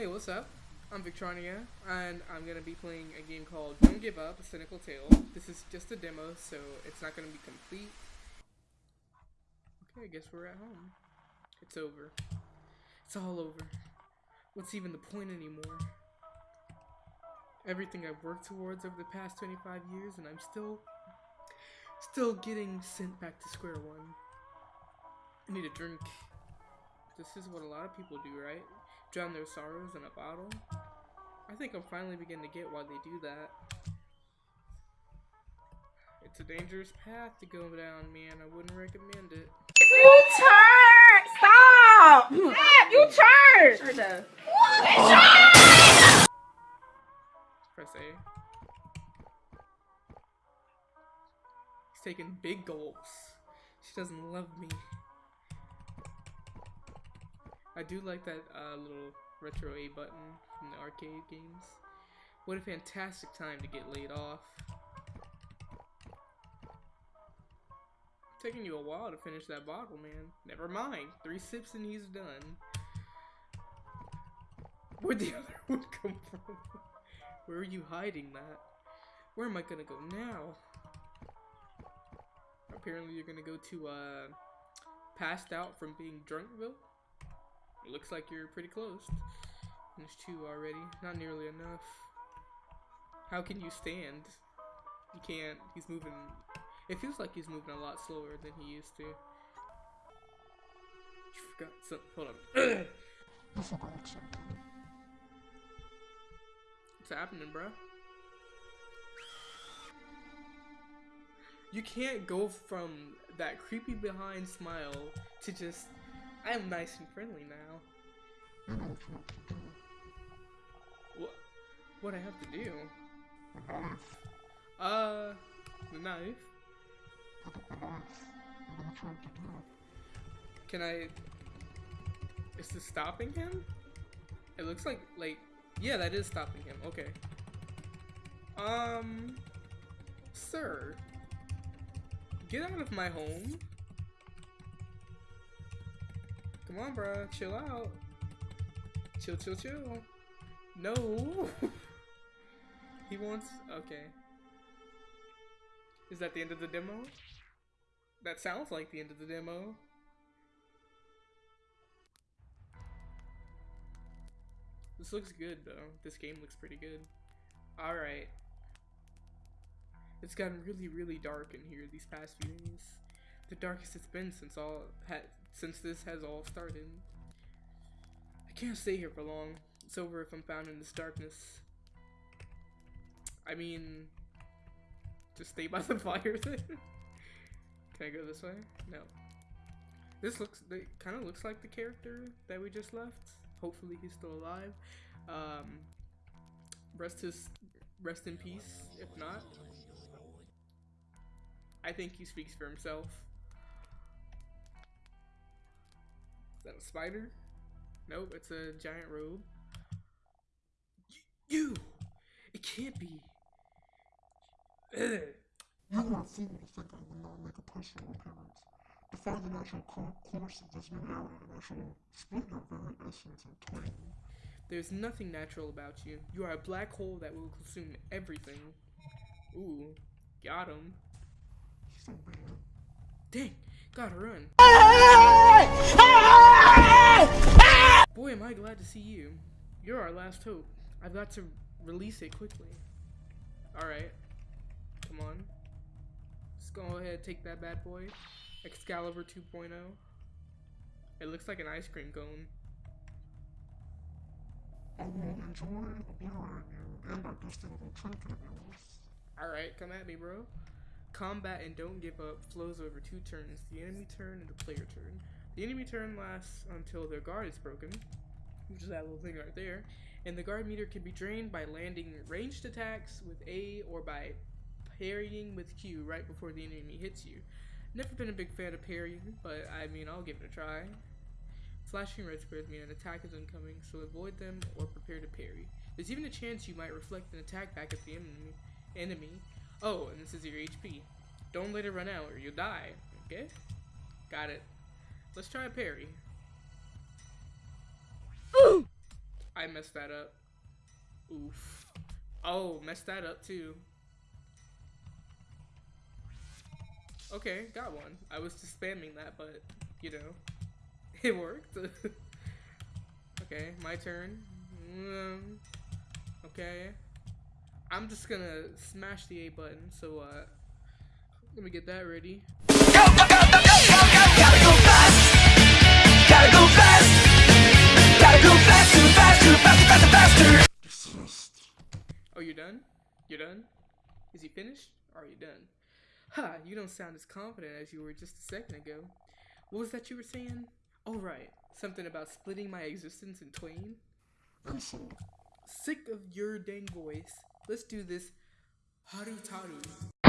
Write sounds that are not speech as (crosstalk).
Hey, what's up? I'm Victronia, and I'm gonna be playing a game called Don't Give Up, A Cynical Tale. This is just a demo, so it's not gonna be complete. Okay, I guess we're at home. It's over. It's all over. What's even the point anymore? Everything I've worked towards over the past 25 years, and I'm still, still getting sent back to square one. I need a drink. This is what a lot of people do, right? Drown their sorrows in a bottle. I think I'm finally beginning to get why they do that. It's a dangerous path to go down, man. I wouldn't recommend it. You turn! (laughs) Stop! Stop! You turn! Sure does. Press A. He's taking big gulps. She doesn't love me. I do like that uh, little retro A button from the arcade games. What a fantastic time to get laid off. Taking you a while to finish that bottle, man. Never mind. Three sips and he's done. Where'd the (laughs) other one come from? (laughs) Where are you hiding that? Where am I gonna go now? Apparently you're gonna go to, uh, passed out from being drunkville? It looks like you're pretty close. There's two already. Not nearly enough. How can you stand? You can't. He's moving. It feels like he's moving a lot slower than he used to. You forgot some. Hold on. You forgot something. What's happening, bro? You can't go from that creepy behind smile to just, I am nice and friendly now. What you have to do. What? I have to do? Uh, the knife. Pick up the knife. You know what you have to do. Can I? Is this stopping him? It looks like like yeah, that is stopping him. Okay. Um, sir, get out of my home. Come on, bro, chill out. Chill, chill, chill. No. (laughs) he wants. Okay. Is that the end of the demo? That sounds like the end of the demo. This looks good though. This game looks pretty good. Alright. It's gotten really, really dark in here these past few days. The darkest it's been since all since this has all started. I can't stay here for long. It's over if I'm found in this darkness. I mean, just stay by the (laughs) fire then. Can I go this way? No. This looks, it kind of looks like the character that we just left. Hopefully he's still alive. Um, rest his, rest in peace. If not, I think he speaks for himself. Is that a spider? Nope, it's a giant robe. Y- you! It can't be. Ugh. You were a fool to think I would not make a personal appearance. Defy the natural course of this new era, and I shall split your very essence twain. There's nothing natural about you. You are a black hole that will consume everything. Ooh, got him. So it. Dang, gotta run. Boy, am I glad to see you. You're our last hope. I've got to release it quickly. Alright. Come on. Let's go ahead take that bad boy. Excalibur 2.0. It looks like an ice cream cone. I will enjoy you and trinket of yours. Alright, come at me, bro. Combat and don't give up flows over two turns the enemy turn and the player turn. The enemy turn lasts until their guard is broken, which is that little thing right there, and the guard meter can be drained by landing ranged attacks with A or by parrying with Q right before the enemy hits you. Never been a big fan of parrying, but I mean, I'll give it a try. Flashing red squares mean an attack is incoming, so avoid them or prepare to parry. There's even a chance you might reflect an attack back at the enemy. enemy. Oh, and this is your HP. Don't let it run out or you'll die. Okay? Got it. Let's try a parry. (gasps) I messed that up. Oof. Oh, messed that up too. Okay, got one. I was just spamming that, but you know, (laughs) it worked. (laughs) okay, my turn. Mm, okay. I'm just gonna smash the A button, so uh, let me get that ready. Go, go, go, Gotta go fast. Gotta go fast. Gotta go fast, too fast, too fast, faster, faster. Desist. Oh, you're done? You're done? Is he finished? Are you done? Ha, you don't sound as confident as you were just a second ago. What was that you were saying? Oh, right. Something about splitting my existence in twain? Sick of your dang voice. Let's do this Haru Taru.